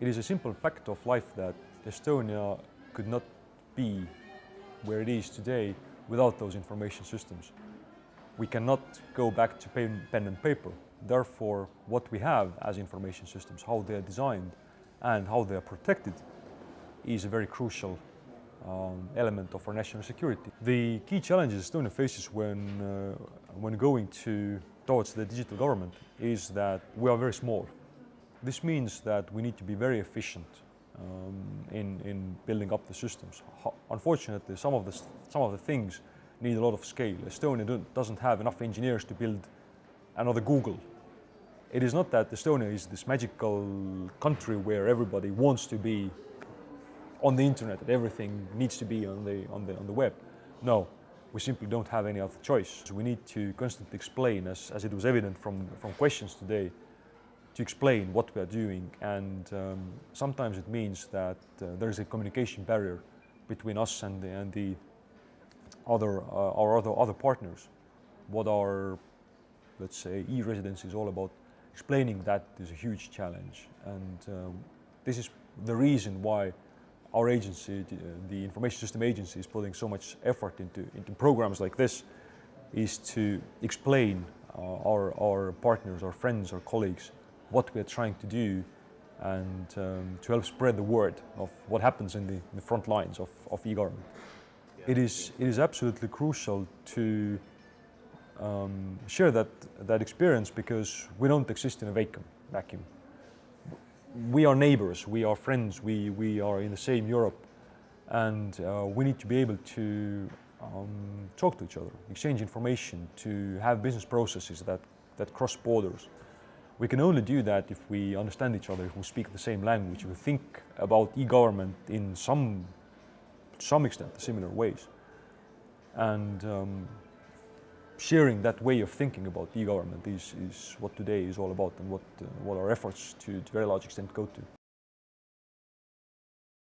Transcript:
It is a simple fact of life that Estonia could not be where it is today without those information systems. We cannot go back to pen, and paper. Therefore, what we have as information systems, how they are designed and how they are protected is a very crucial um, element of our national security. The key challenges Estonia faces when, uh, when going to, towards the digital government is that we are very small. This means that we need to be very efficient um, in, in building up the systems. Unfortunately, some of, the, some of the things need a lot of scale. Estonia doesn't have enough engineers to build another Google. It is not that Estonia is this magical country where everybody wants to be on the internet, that everything needs to be on the, on the, on the web. No, we simply don't have any other choice. So we need to constantly explain, as, as it was evident from, from questions today, to explain what we are doing. And um, sometimes it means that uh, there is a communication barrier between us and the, and the other, uh, our other, other partners. What our, let's say, e-residency is all about. Explaining that is a huge challenge. And um, this is the reason why our agency, the Information System Agency, is putting so much effort into, into programs like this, is to explain uh, our, our partners, our friends, our colleagues, what we are trying to do and um, to help spread the word of what happens in the, in the front lines of, of e-government. Yeah. It, is, it is absolutely crucial to um, share that, that experience because we don't exist in a vacuum. vacuum we are neighbors, we are friends, we, we are in the same Europe, and uh, we need to be able to um, talk to each other, exchange information, to have business processes that, that cross borders. We can only do that if we understand each other, if we speak the same language, if we think about e-government in some, some extent, similar ways. And um, sharing that way of thinking about e-government is, is what today is all about and what, uh, what our efforts to, to a very large extent go to.